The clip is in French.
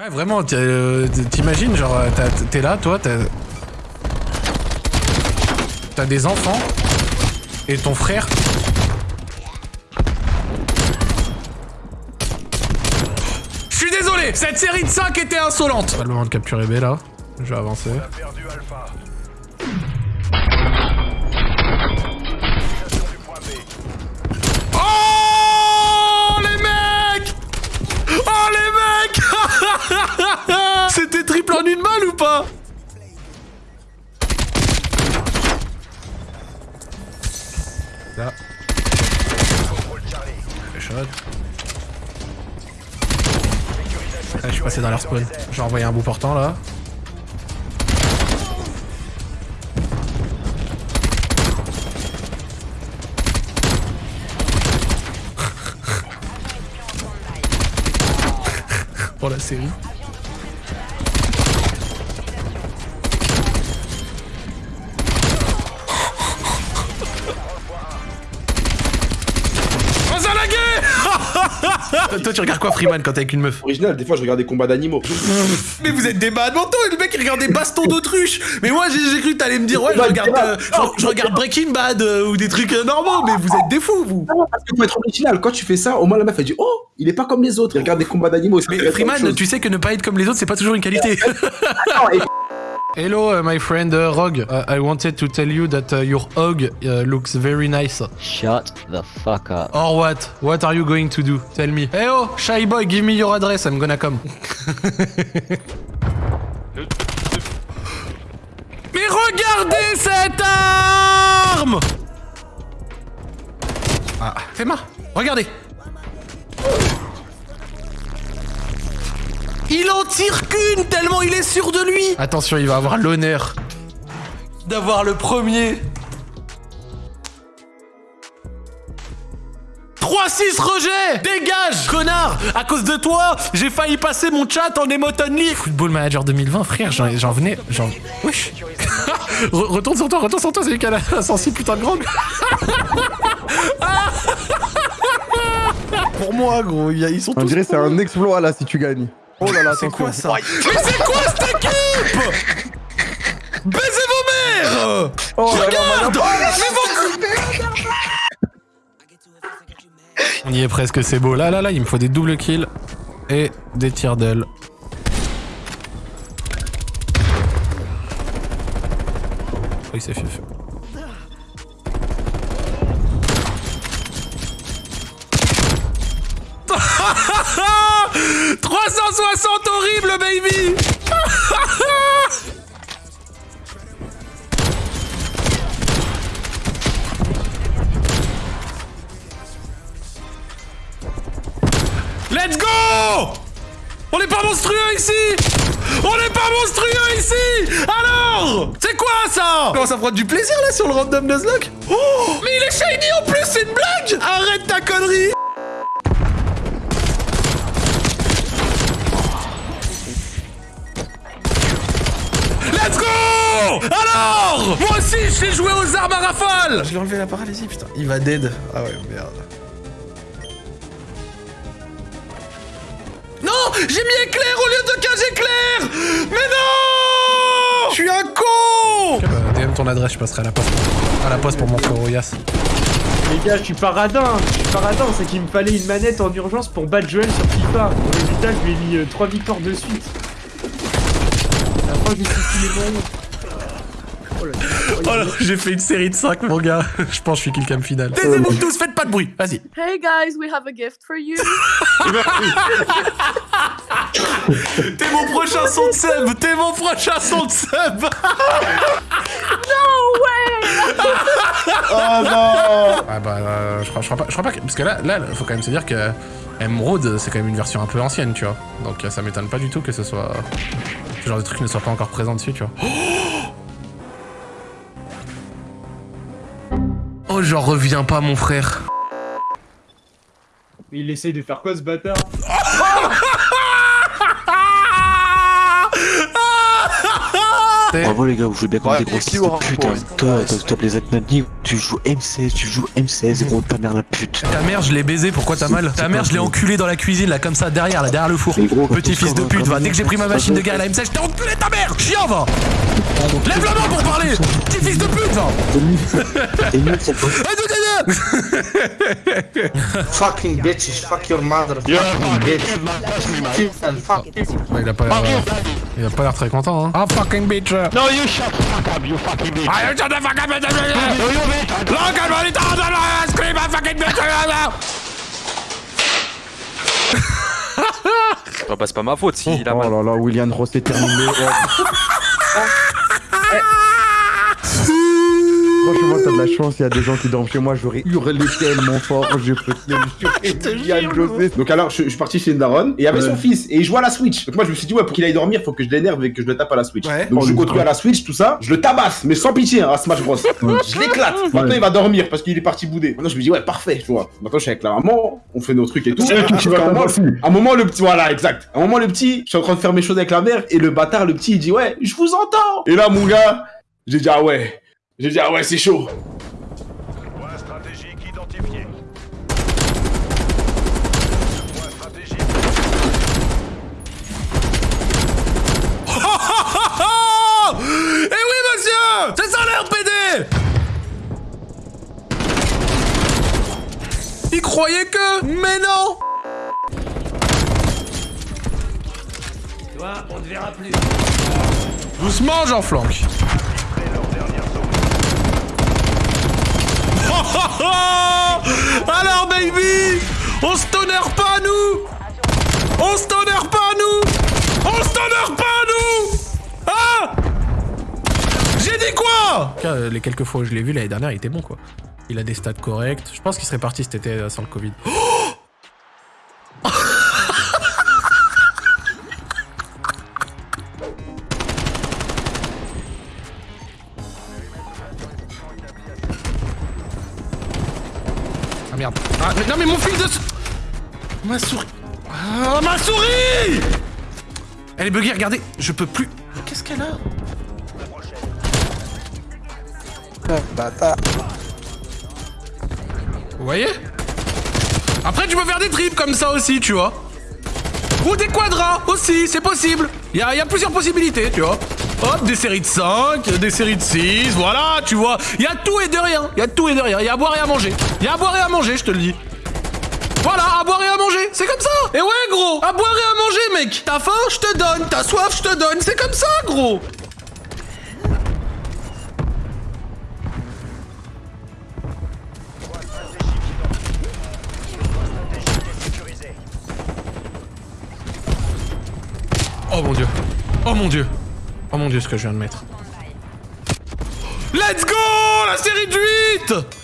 Ouais, vraiment, euh, t'imagines, genre, euh, t'es là, toi, t'as... T'as des enfants, et ton frère... Je suis désolé, cette série de 5 était insolente Pas le moment de capturer B, là. Je vais avancer. C'était triple en une balle ou pas Là. Ah, je suis passé dans leur spawn. J'ai envoyé un bout portant là. Pour la Toi, tu regardes quoi, Freeman, quand t'es avec une meuf Original, des fois je regarde des combats d'animaux. Mais vous êtes des mentaux et le mec il regarde des bastons d'autruche Mais moi j'ai cru que t'allais me dire ouais je regarde, euh, je, je regarde Breaking Bad euh, ou des trucs euh, normaux mais vous êtes des fous vous Non, parce que faut être original. Quand tu fais ça, au moins la meuf elle dit Oh, il est pas comme les autres. Il regarde des combats d'animaux. Mais Freeman tu sais que ne pas être comme les autres c'est pas toujours une qualité Hello uh, my friend uh, Rogue Uh, I wanted to tell you that uh, your hog uh, looks very nice Shut the fuck up. Or what? What are you going to do? Tell me. Hey oh, shy boy, give me your address, I'm gonna come. Mais regardez cette arme Ah, fais-moi, regardez. Il en tire qu'une tellement il est sûr de lui. Attention, il va avoir l'honneur d'avoir le premier. 3-6 rejet Dégage, connard À cause de toi, j'ai failli passer mon chat en emote only Football Manager 2020, frère, j'en venais... J'en... Wesh Re- Retourne sur toi, retourne sur toi, c'est lui qui a la sensible putain de grande Pour moi, gros, il y a- ils sont On tous... dirait c'est un exploit là si tu gagnes. Oh là là, C'est quoi ça Mais c'est quoi cette équipe? Baisez vos mères Oh là là, Regarde On y est presque, c'est beau. Là, là, là, il me faut des doubles kills et des tirs d'aile. Oui, c'est fait. fait. « 360 horrible, baby. Let's go. On n'est pas monstrueux ici. On n'est pas monstrueux ici. Alors C'est quoi ça? Comment ça prend du plaisir là sur le random Nuzlocke? Oh! Mais il est shiny en plus, c'est une blague. Arrête ta connerie Alors Moi aussi, je sais jouer aux armes à rafale Je lui ai enlevé la paralysie, putain. Il va dead. Ah ouais, merde. Non J'ai mis éclair au lieu de cage éclair Mais non Je suis un con DM ton adresse, je passerai à la poste. À la poste pour mon frérot Yas. Les gars, je suis paradin, je suis paradin, c'est qu'il me fallait une manette en urgence pour battre Joel sur FIFA. Au résultat, je lui ai mis 3 victoires de suite. La fin, j'ai sorti les moyens. Oh là là. Oh là, j'ai fait une série de 5, mon gars. Je pense que je suis kill cam final. Taisez-vous tous, faites pas de bruit. Vas-y. Hey guys, we have a gift for you. T'es mon prochain son de sub T'es mon prochain son de sub no way! Oh non Ah bah, euh, je, crois, je, crois pas, je crois pas que... Parce que là, là, faut quand même se dire que Emerald, c'est quand même une version un peu ancienne, tu vois. Donc euh, ça m'étonne pas du tout que ce soit... Ce genre de truc ne soit pas encore présent dessus, tu vois. Oh, j'en reviens pas, mon frère. Il essaye de faire quoi ce bâtard C'est- Bravo les gars, vous jouez bien comme Ouais, des grosses une- Toi, toi, toi, les Aknadi, tu joues M16, tu joues M16, gros, ta mère la pute. Ta mère, je l'ai baisé, pourquoi t'as mal Ta mère, je l'ai enculé dans la cuisine, là, comme ça, derrière, là, derrière le four. Petit fils de pute, va. Dès que j'ai pris ma machine de guerre à la M16, je t'ai enculé ta mère Chien, va. Lève la main pour parler Petit fils de pute, va. Fucking bitches, fuck your mother, fucking bitch. Fuck. Il a pas l'air... Il a pas l'air très content, hein. Ah, fucking bitch. No, you shut the fuck up, you fucking bitch. Ah, you shut the fuck up, bitch? No, you bitch. Look at what it does, scream a fucking bitch. Oh, bah, c'est pas ma faute s'il a Oh mal. là là, William Ross est terminé. Oh. Franchement, t'as de la chance, il y a des gens qui dorment chez moi, j'aurais hurlé tellement fort, William José. Donc alors, je, je suis parti chez une daronne, et il y avait son fils, et il jouait à la Switch. Donc moi, je me suis dit, ouais, pour qu'il aille dormir, faut que je l'énerve et que je le tape à la Switch. Ouais. Donc Oh, je le continue à la Switch, tout ça, je le tabasse, mais sans pitié, hein, à Smash Bros. je l'éclate. Maintenant, il va dormir parce qu'il est parti bouder. Maintenant, je me dis, ouais, parfait, tu vois. Maintenant, je suis avec la maman, on fait nos trucs et tout. C'est elle qui Parce va qu'à un moment- à un moment, le petit, voilà, exact. À un moment, le petit, je suis en train de faire mes choses avec la mère, et le bâtard, le petit, il dit, ouais, je vous entends. Et là, mon gars, j'ai dit, ah ouais. J'ai dit, ah ouais, c'est chaud. Oh Eh oui, monsieur! C'est ça l'air PD Il croyait que... Mais non! Toi, on te verra plus. Doucement, j'en flanque. Oh, oh, oh Alors, baby On se tonnerre pas, nous On se tonnerre pas, nous On se tonnerre pas, nous Ah J'ai dit quoi Les quelques fois où je l'ai vu l'année dernière, il était bon, quoi. Il a des stats corrects. Je pense qu'il serait parti cet été sans le Covid. Ah Ma souris... Ah, ma souris Elle est buggée, regardez. Je peux plus... Qu'est-ce qu'elle a? Vous voyez? Après, tu peux faire des tripes comme ça aussi, tu vois. Ou des quadras aussi, c'est possible. Il y a, y a plusieurs possibilités, tu vois. Hop, des séries de 5, des séries de 6, voilà, tu vois. Il y a tout et de rien. Il y a tout et de rien. Il y a à boire et à manger. Il y a à boire et à manger, je te le dis. Voilà, à boire et à manger, c'est comme ça. Et ouais, gros, à boire et à manger, mec. T'as faim, je te donne. T'as soif, je te donne. C'est comme ça, gros. Oh mon dieu. Oh mon dieu. Oh mon dieu, ce que je viens de mettre. Let's go La série de